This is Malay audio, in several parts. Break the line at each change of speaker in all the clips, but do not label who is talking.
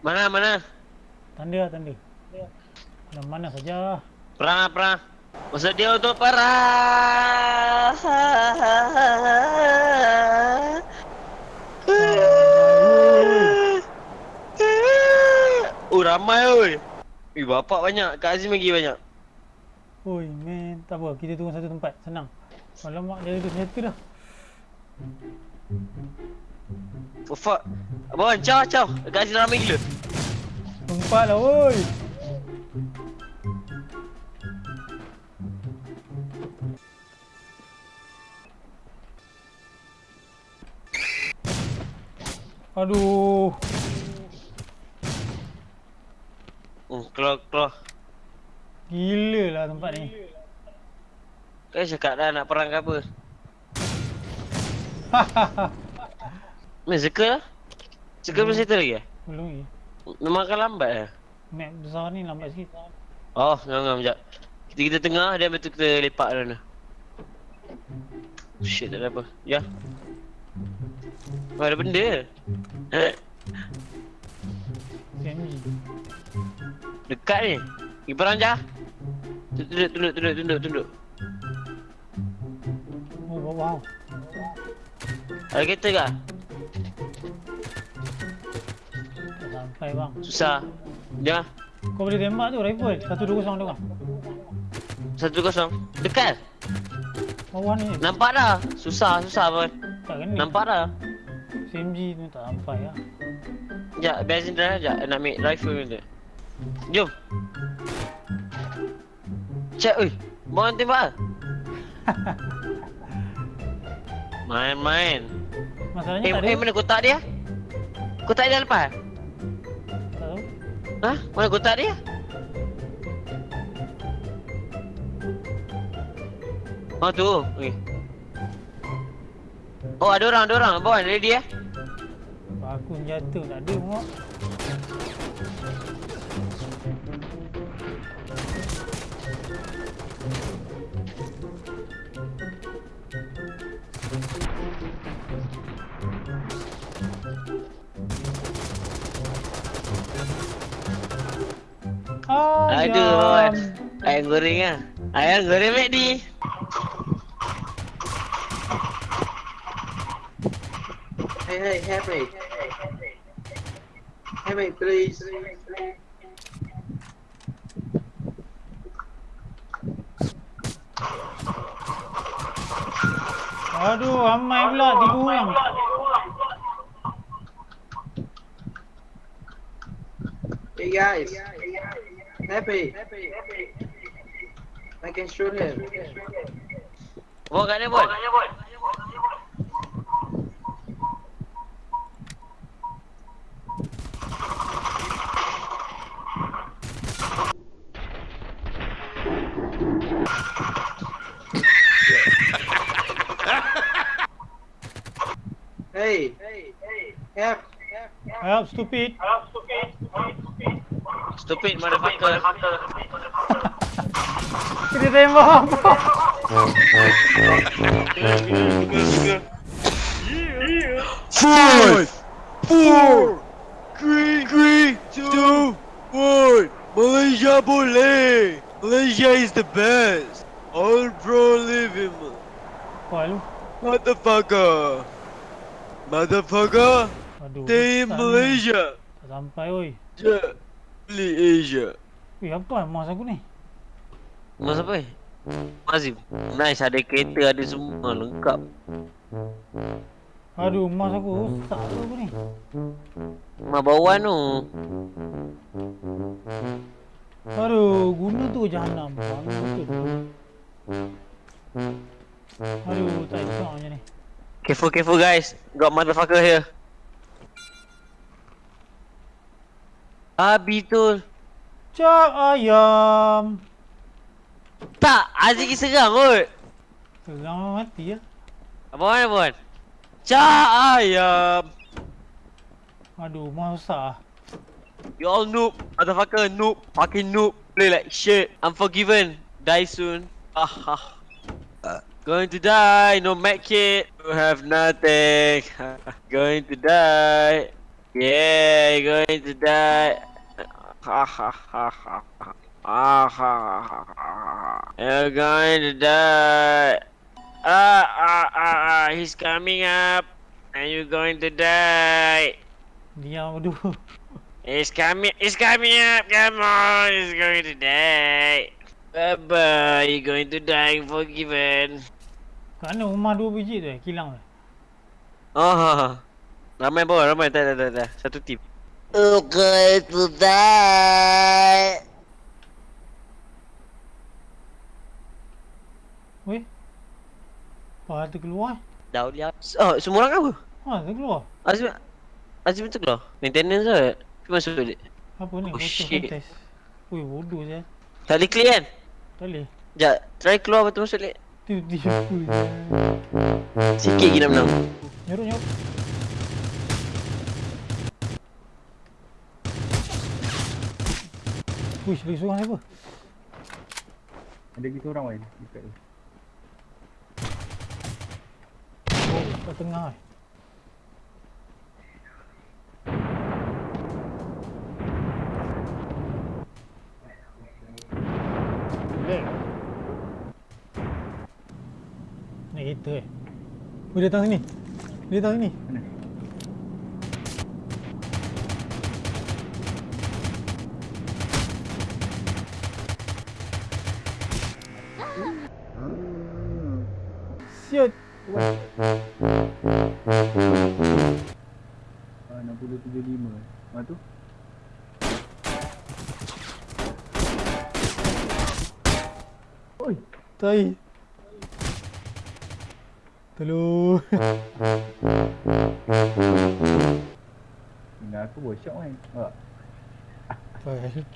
Mana, mana?
Tanda, tanda. Mana mana saja.
Perang, perang. Masa dia untuk perang. Oh, ramai oi. Eh, bapak banyak. Kak Azim lagi banyak.
Oi, man, tak apa. Kita tunggu satu tempat. Senang. Alamak, dia ada senjata dah.
Oh, fuck. Abang, caw, caw. Kak Azim ramai gila.
Tempat lah, oi. Aduh.
Oh, keluar, keluar.
Gila lah tempat ni.
Kan cakap dah nak perang ke apa. Ni circle lah. Circle belum settle lagi eh?
Belum lagi.
Memang akan lambat eh?
Map besar ni lambat sikit.
Oh, ngam-ngam sekejap. Kita kita tengah, dia betul kita lepak dalam sana. Shit, tak ada apa. Ya. Oh, ada benda. Dekat ni. Pergi perang je. Tunduk, tunduk, tunduk, tunduk, tunduk.
Oh, wow, wow.
Ada kereta ke?
Sampai bang.
Susah. Jangan.
Kau boleh tembak tu rifle. Satu dua kosong tu bang.
Satu kosong. Dekat.
Bawah ni.
Nampak dah. Susah, susah pun.
Tak kena.
Nampak dah.
SMG tu tak sampai lah.
Sekejap, biar sini dah. Sekejap, nak ambil rifle tu. Jom. Cek, oi. Bawang tembak lah. Main-main.
Masalahnya
Eh,
tak ada.
eh, mana kotak dia? Kotak dia lepas?
Tak tahu.
Ha? Mana kotak dia? Oh tu. Okay. Oh ada orang, ada orang. Bawa ready eh?
Aku jatuh tak ada muak.
Aduh. Ayam goreng ah. Ayam goreng McD.
Hey, hey, help me. Help me, please.
Aduh, ramai pula tiga orang.
Hey guys, Happy. I can shoot him.
वो गने बोल Hey,
hey, hey, help,
help, help, stupid. Help.
Stupid motherfucker.
Kita tembak apa?
Five, four, three, three, two, one. Malaysia boleh. Malaysia is the best. All pro living.
Wah lu.
Motherfucker. Motherfucker.
Aduh.
Stay in. Malaysia.
Sampai oi.
Yeah. Beli Asia.
Weh, apa mouse aku ni?
Mas apa? Mazim. Nice ada kereta ada semua lengkap.
Aduh, mouse aku rosak tu aku ni.
Mak bawan tu.
Aduh, guna tu jahanam. Aduh, tak elok macam ni.
Careful careful guys. Got motherfucker here. Abi tu.
Cak ayam.
Tak, Aziz serang kot.
Selang mati ya.
Apa mana pun? Cak ayam.
Aduh, mouse rosak ah.
You all noob, motherfucker, noob, fucking noob, play like shit. Unforgiven, die soon. Ah ah. Going to die, no med kit, you have nothing. Going to die. Yeah, going to die. Ha ha ha ha ha. Ah ha ha ha. You're going to die. Ah ah ah ah. He's coming up, and you're going to die.
Diam dulu.
He's coming. He's coming up. Come on. He's going to die. Bye bye. You're going to die. Forgiven.
Kat mana rumah dua biji tu? Kilang tu.
Oh, ramai bawah, ramai. Tak, tak, tak, tak. Satu tim. Going to die.
Weh. Apa tu keluar?
Dah lihat. Oh, semua orang apa?
Ha, tu keluar.
Azim Azim betul lah. Maintenance lah. Pergi masuk balik.
Apa ni?
Oh, shit.
contest. Ui, bodoh saya.
Tak boleh clear kan?
Tak boleh.
Sekejap. Try keluar betul masuk balik.
Tu dia.
Sikit lagi nak menang.
Nyuruk nyuruk. Push lagi seorang apa?
Ada gitu orang lain dekat tu.
Oh, kat tengah eh. Naik kereta eh. Oh, dia datang sini. Dia datang sini.
Mana?
Siot.
Ah, 6075. Mana tu? Oi,
Tai. Tolong.
tinggal aku bosok kan. Oh,
Faham.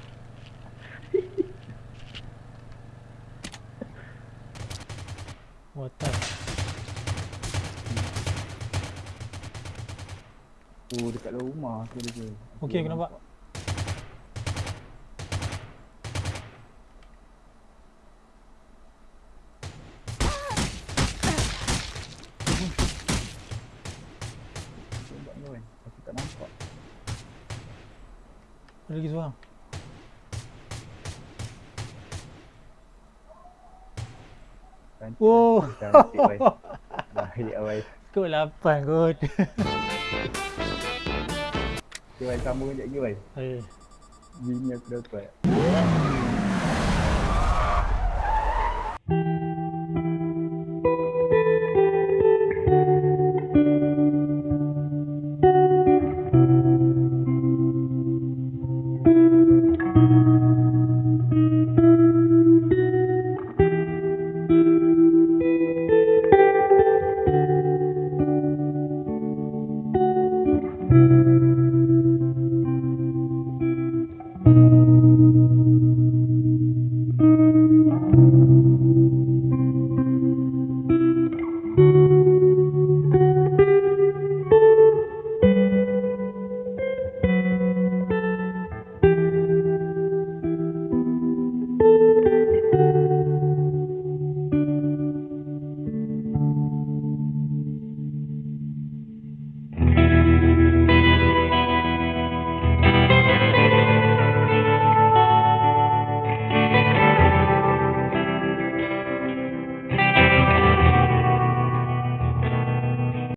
What the?
Oh dekat luar rumah tu dia. je.
Okey, aku nampak.
Aku tak.
Ada lagi seorang.
Cantik.
Oh.
Cantik wai. Baik.
Kau lapan kot.
Okay wai sambung sekejap lagi wai.
Eh.
Bini aku dapat.